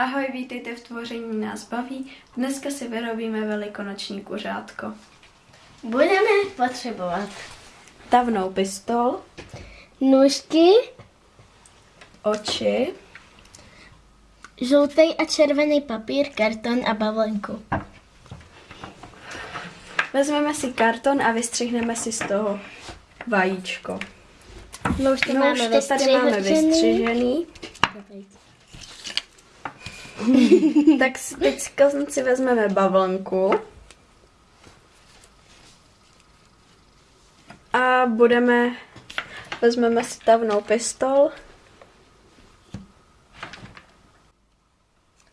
Ahoj, vítejte v tvoření nás baví. Dneska si vyrobíme velikonoční kuřátko. Budeme potřebovat Tavnou pistol, nůžky, oči, žlutý a červený papír, karton a bavlnku. vezmeme si karton a vystřihneme si z toho vajíčko. No už to No máme už to tady máme vystřižený. tak teďka si vezmeme bavlnku. A budeme, vezmeme si tavnou pistol.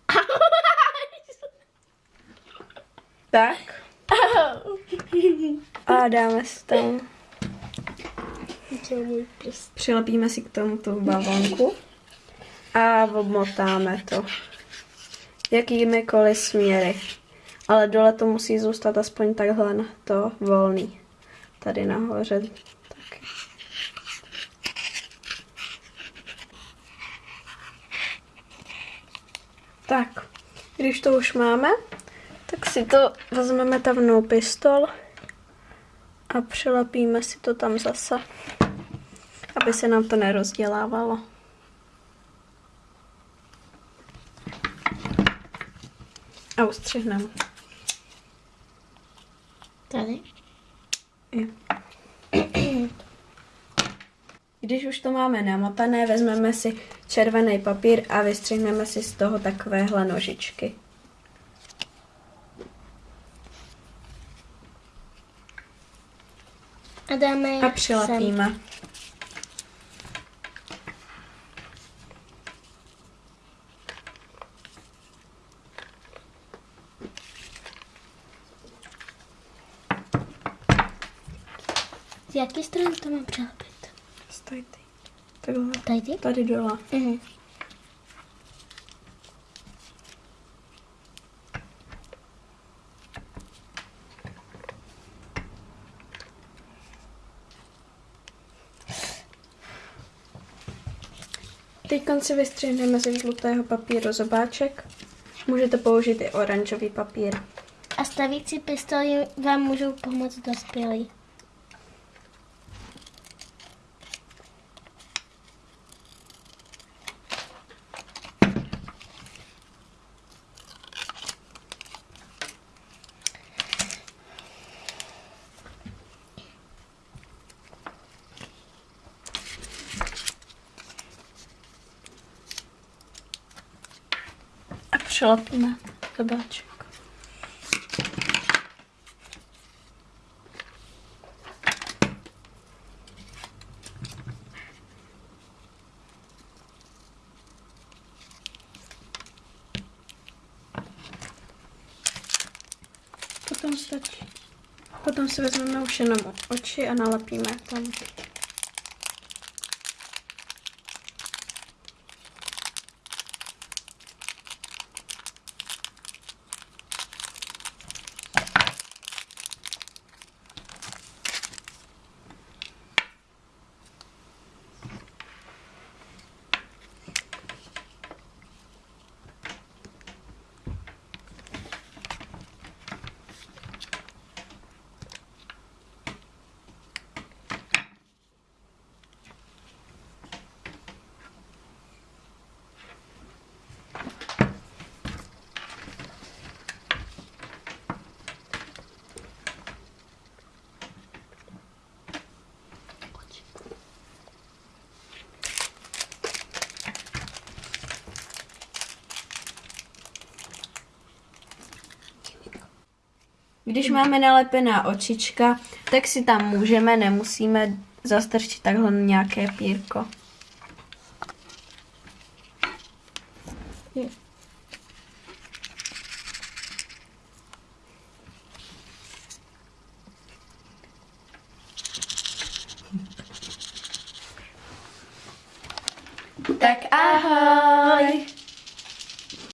Tak. A dáme si tam, přilepíme si k tomu tu bavlnku a obmotáme to jakýmikoliv směry. Ale dole to musí zůstat aspoň takhle na to volný. Tady nahoře taky. Tak, když to už máme, tak si to vezmeme tavnou pistol a přilepíme si to tam zase, aby se nám to nerozdělávalo. A ustřihneme. Tady. Jo. Když už to máme namotané, vezmeme si červený papír a vystřihneme si z toho takovéhle nožičky. A dáme je A přilepíme. Z jaké strany to mám přilepit? Stoj ty. Takhle. Tady? Tady dole. Mhm. Teď si vystřihneme ze žlutého papíru zobáček. Můžete použít i oranžový papír. A stavící pistoli vám můžou pomoct dospělí. Přilepíme zobáček. Potom stačí. Potom si vezmeme už jenom oči a nalepíme tam. Když máme nalepená očička, tak si tam můžeme, nemusíme zastrčit takhle nějaké pírko. Tak ahoj!